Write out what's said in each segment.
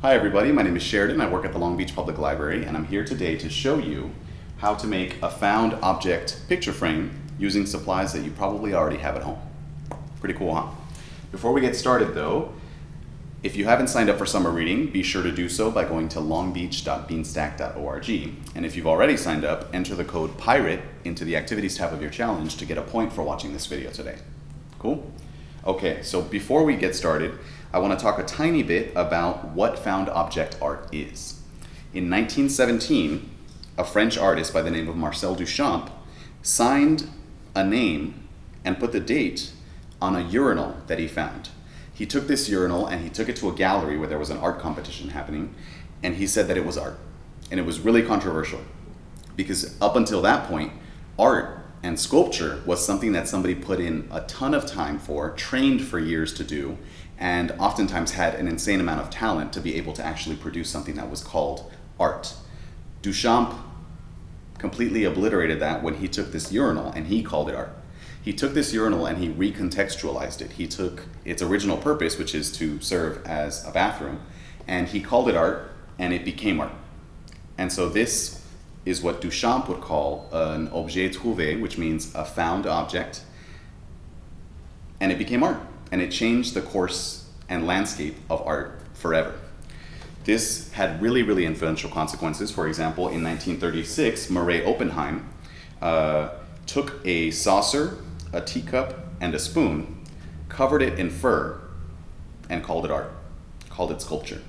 Hi everybody, my name is Sheridan. I work at the Long Beach Public Library and I'm here today to show you how to make a found object picture frame using supplies that you probably already have at home. Pretty cool, huh? Before we get started though, if you haven't signed up for summer reading, be sure to do so by going to longbeach.beanstack.org. And if you've already signed up, enter the code PIRATE into the activities tab of your challenge to get a point for watching this video today. Cool? Okay, so before we get started, I want to talk a tiny bit about what found object art is. In 1917, a French artist by the name of Marcel Duchamp signed a name and put the date on a urinal that he found. He took this urinal and he took it to a gallery where there was an art competition happening, and he said that it was art. And it was really controversial because up until that point, art and sculpture was something that somebody put in a ton of time for, trained for years to do, and oftentimes had an insane amount of talent to be able to actually produce something that was called art. Duchamp completely obliterated that when he took this urinal and he called it art he took this urinal and he recontextualized it. He took its original purpose, which is to serve as a bathroom, and he called it art, and it became art. And so this is what Duchamp would call an objet trouvé, which means a found object, and it became art. And it changed the course and landscape of art forever. This had really, really influential consequences. For example, in 1936, Meret Oppenheim uh, took a saucer a teacup, and a spoon, covered it in fur, and called it art, called it sculpture.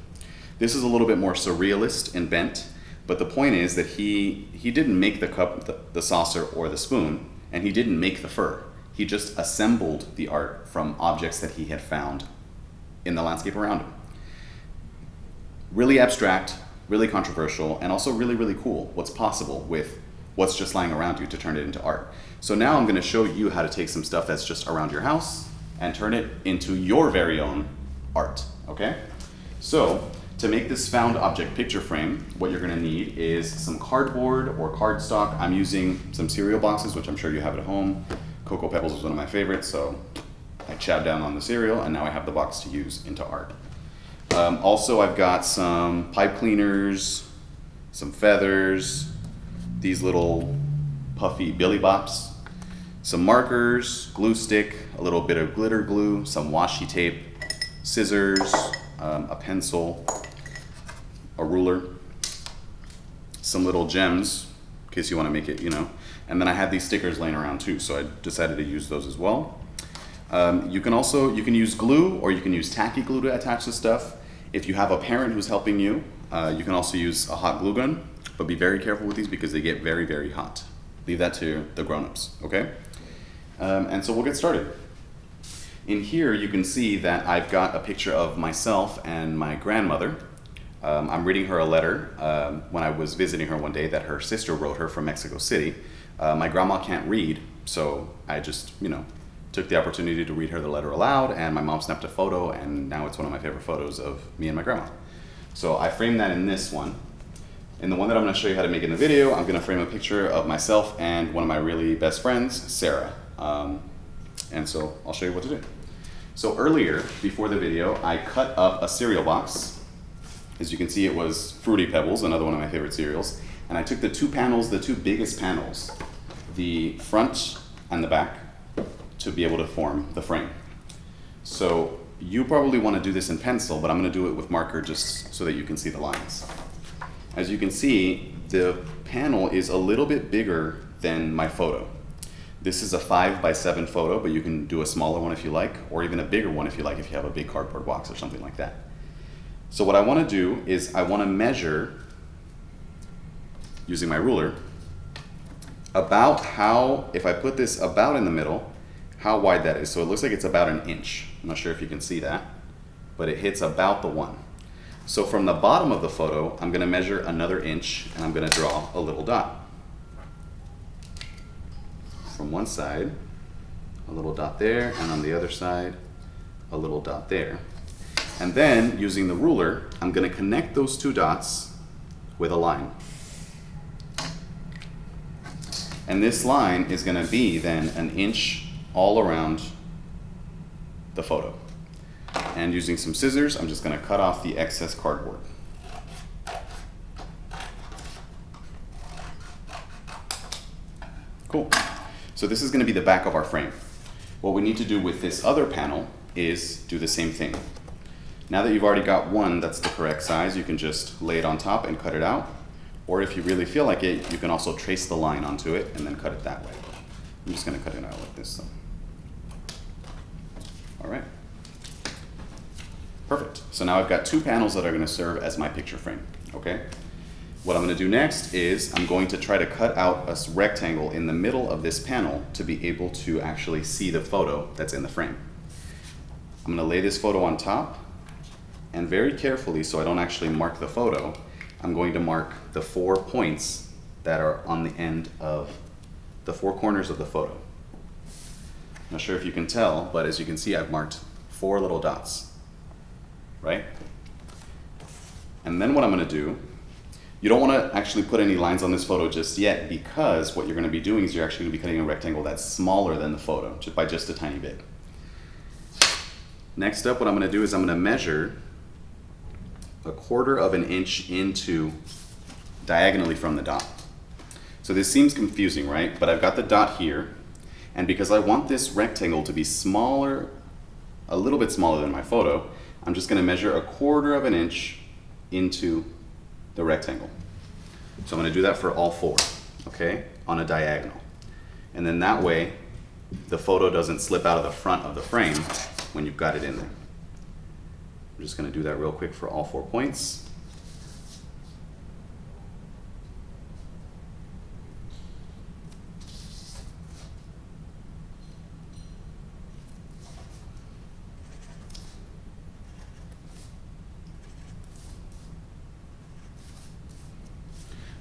This is a little bit more surrealist and bent, but the point is that he, he didn't make the cup, the, the saucer, or the spoon, and he didn't make the fur. He just assembled the art from objects that he had found in the landscape around him. Really abstract, really controversial, and also really, really cool what's possible with what's just lying around you to turn it into art. So now I'm gonna show you how to take some stuff that's just around your house and turn it into your very own art, okay? So to make this found object picture frame, what you're gonna need is some cardboard or cardstock. I'm using some cereal boxes, which I'm sure you have at home. Cocoa Pebbles is one of my favorites, so I chowed down on the cereal and now I have the box to use into art. Um, also, I've got some pipe cleaners, some feathers, these little puffy billy bops, some markers, glue stick, a little bit of glitter glue, some washi tape, scissors, um, a pencil, a ruler, some little gems in case you want to make it, you know. And then I had these stickers laying around too, so I decided to use those as well. Um, you can also, you can use glue or you can use tacky glue to attach the stuff. If you have a parent who's helping you, uh, you can also use a hot glue gun, but be very careful with these because they get very, very hot. Leave that to the grown-ups, okay? Um, and so we'll get started. In here you can see that I've got a picture of myself and my grandmother. Um, I'm reading her a letter um, when I was visiting her one day that her sister wrote her from Mexico City. Uh, my grandma can't read, so I just, you know, took the opportunity to read her the letter aloud and my mom snapped a photo and now it's one of my favorite photos of me and my grandma. So I framed that in this one. In the one that I'm gonna show you how to make in the video, I'm gonna frame a picture of myself and one of my really best friends, Sarah. Um, and so I'll show you what to do. So earlier, before the video, I cut up a cereal box. As you can see, it was Fruity Pebbles, another one of my favorite cereals. And I took the two panels, the two biggest panels, the front and the back, to be able to form the frame. So you probably want to do this in pencil, but I'm going to do it with marker just so that you can see the lines. As you can see, the panel is a little bit bigger than my photo. This is a five by seven photo, but you can do a smaller one if you like, or even a bigger one if you like, if you have a big cardboard box or something like that. So what I wanna do is I wanna measure, using my ruler, about how, if I put this about in the middle, how wide that is. So it looks like it's about an inch. I'm not sure if you can see that, but it hits about the one. So from the bottom of the photo, I'm gonna measure another inch and I'm gonna draw a little dot from one side, a little dot there, and on the other side, a little dot there. And then, using the ruler, I'm going to connect those two dots with a line. And this line is going to be then an inch all around the photo. And using some scissors, I'm just gonna cut off the excess cardboard. Cool. So this is gonna be the back of our frame. What we need to do with this other panel is do the same thing. Now that you've already got one that's the correct size, you can just lay it on top and cut it out. Or if you really feel like it, you can also trace the line onto it and then cut it that way. I'm just gonna cut it out like this. So. All right. Perfect. So now I've got two panels that are gonna serve as my picture frame, okay? What I'm gonna do next is I'm going to try to cut out a rectangle in the middle of this panel to be able to actually see the photo that's in the frame. I'm gonna lay this photo on top and very carefully, so I don't actually mark the photo, I'm going to mark the four points that are on the end of the four corners of the photo. Not sure if you can tell, but as you can see, I've marked four little dots, right? And then what I'm gonna do, you don't wanna actually put any lines on this photo just yet because what you're gonna be doing is you're actually gonna be cutting a rectangle that's smaller than the photo, just by just a tiny bit. Next up, what I'm gonna do is I'm gonna measure a quarter of an inch into diagonally from the dot. So this seems confusing, right? But I've got the dot here, and because I want this rectangle to be smaller, a little bit smaller than my photo, I'm just gonna measure a quarter of an inch into the rectangle. So I'm gonna do that for all four, okay, on a diagonal. And then that way, the photo doesn't slip out of the front of the frame when you've got it in there. I'm just going to do that real quick for all four points.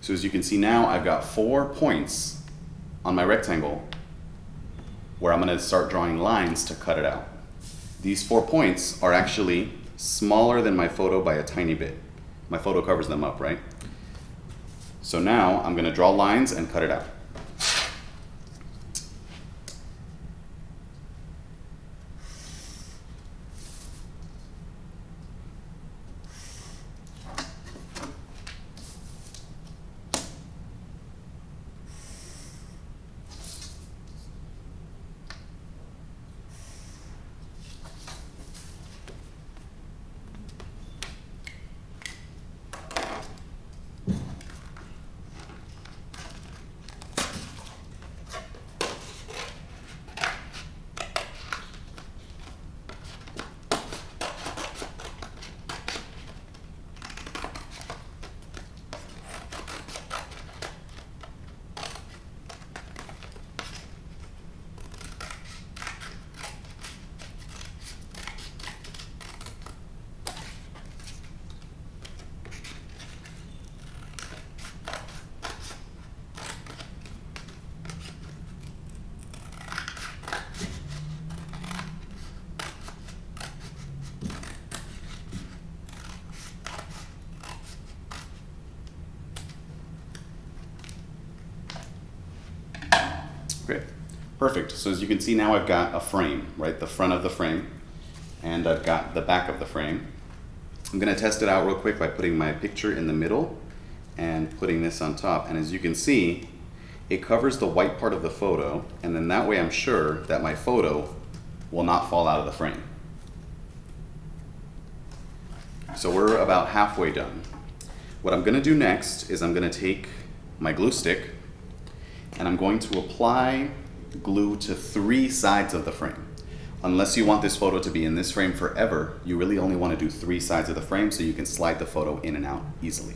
So as you can see now, I've got four points on my rectangle where I'm going to start drawing lines to cut it out. These four points are actually smaller than my photo by a tiny bit. My photo covers them up, right? So now I'm gonna draw lines and cut it out. Great. Perfect. So as you can see now I've got a frame, right? The front of the frame and I've got the back of the frame. I'm going to test it out real quick by putting my picture in the middle and putting this on top. And as you can see, it covers the white part of the photo and then that way I'm sure that my photo will not fall out of the frame. So we're about halfway done. What I'm going to do next is I'm going to take my glue stick and I'm going to apply glue to three sides of the frame. Unless you want this photo to be in this frame forever, you really only want to do three sides of the frame so you can slide the photo in and out easily.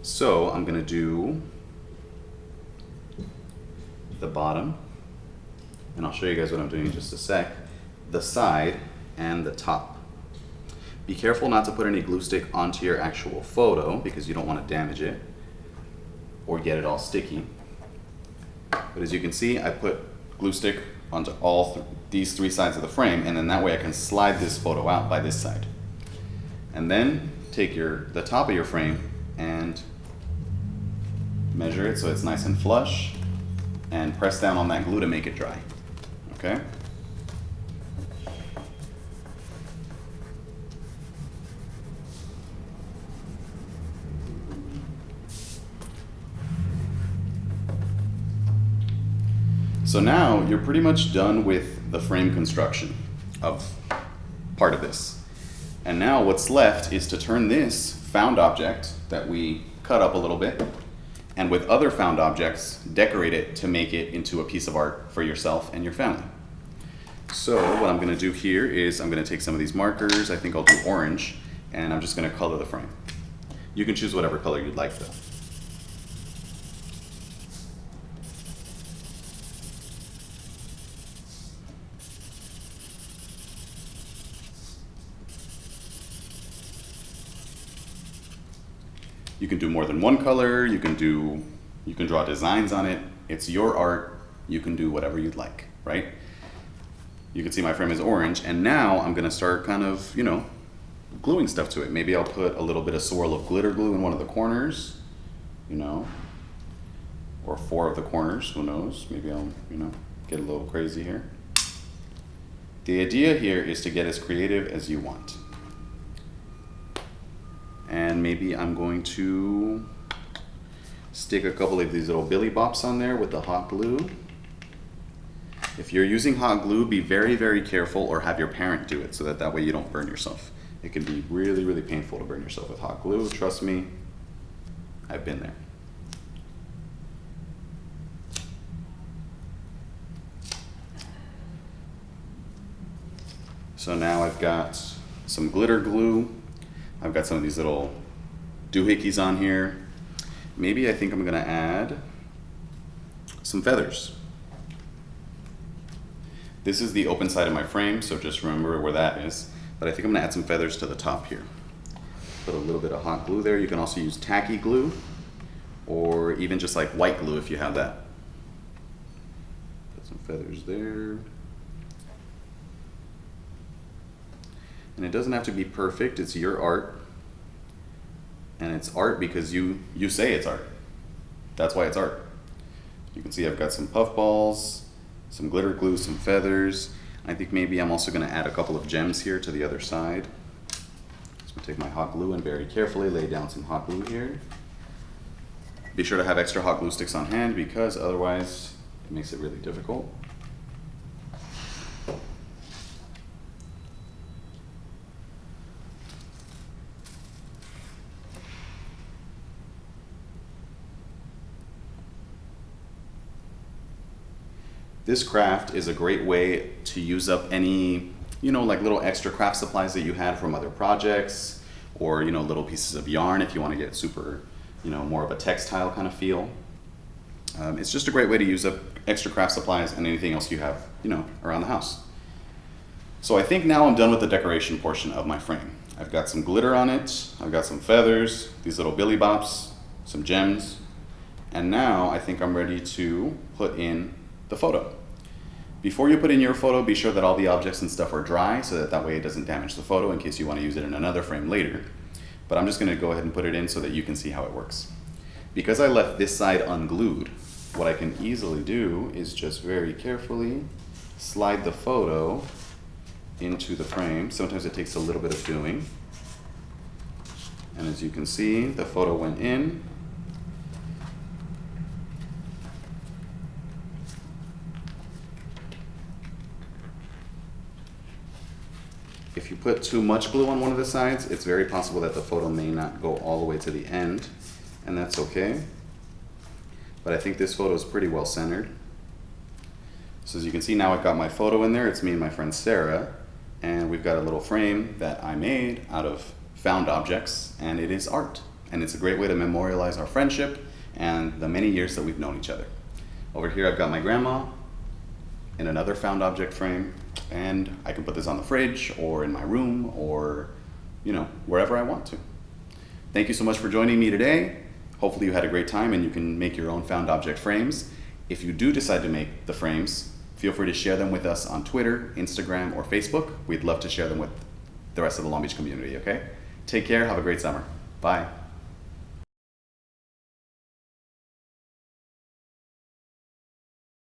So I'm going to do the bottom, and I'll show you guys what I'm doing in just a sec, the side and the top. Be careful not to put any glue stick onto your actual photo because you don't want to damage it or get it all sticky. But as you can see, I put glue stick onto all th these three sides of the frame, and then that way I can slide this photo out by this side. And then take your the top of your frame and measure it so it's nice and flush, and press down on that glue to make it dry. Okay? So now you're pretty much done with the frame construction of part of this. And now what's left is to turn this found object that we cut up a little bit and with other found objects, decorate it to make it into a piece of art for yourself and your family. So what I'm gonna do here is I'm gonna take some of these markers, I think I'll do orange, and I'm just gonna color the frame. You can choose whatever color you'd like though. You can do more than one color, you can do, you can draw designs on it. It's your art, you can do whatever you'd like, right? You can see my frame is orange, and now I'm gonna start kind of, you know, gluing stuff to it. Maybe I'll put a little bit of swirl of glitter glue in one of the corners, you know, or four of the corners, who knows? Maybe I'll, you know, get a little crazy here. The idea here is to get as creative as you want and maybe I'm going to stick a couple of these little billy bops on there with the hot glue. If you're using hot glue, be very, very careful or have your parent do it so that that way you don't burn yourself. It can be really, really painful to burn yourself with hot glue. Trust me, I've been there. So now I've got some glitter glue I've got some of these little doohickeys on here. Maybe I think I'm gonna add some feathers. This is the open side of my frame, so just remember where that is. But I think I'm gonna add some feathers to the top here. Put a little bit of hot glue there. You can also use tacky glue or even just like white glue if you have that. Put some feathers there. And it doesn't have to be perfect, it's your art. And it's art because you, you say it's art. That's why it's art. You can see I've got some puff balls, some glitter glue, some feathers. I think maybe I'm also gonna add a couple of gems here to the other side. So take my hot glue and very carefully lay down some hot glue here. Be sure to have extra hot glue sticks on hand because otherwise it makes it really difficult. This craft is a great way to use up any, you know, like little extra craft supplies that you had from other projects or, you know, little pieces of yarn if you want to get super, you know, more of a textile kind of feel. Um, it's just a great way to use up extra craft supplies and anything else you have, you know, around the house. So I think now I'm done with the decoration portion of my frame. I've got some glitter on it, I've got some feathers, these little billy bops, some gems, and now I think I'm ready to put in the photo. Before you put in your photo, be sure that all the objects and stuff are dry so that that way it doesn't damage the photo in case you want to use it in another frame later. But I'm just going to go ahead and put it in so that you can see how it works. Because I left this side unglued, what I can easily do is just very carefully slide the photo into the frame. Sometimes it takes a little bit of doing. And as you can see, the photo went in If you put too much glue on one of the sides, it's very possible that the photo may not go all the way to the end, and that's okay. But I think this photo is pretty well centered. So as you can see now I've got my photo in there, it's me and my friend Sarah, and we've got a little frame that I made out of found objects, and it is art. And it's a great way to memorialize our friendship and the many years that we've known each other. Over here I've got my grandma in another found object frame, and I can put this on the fridge or in my room or, you know, wherever I want to. Thank you so much for joining me today. Hopefully you had a great time and you can make your own found object frames. If you do decide to make the frames, feel free to share them with us on Twitter, Instagram, or Facebook. We'd love to share them with the rest of the Long Beach community, okay? Take care, have a great summer. Bye.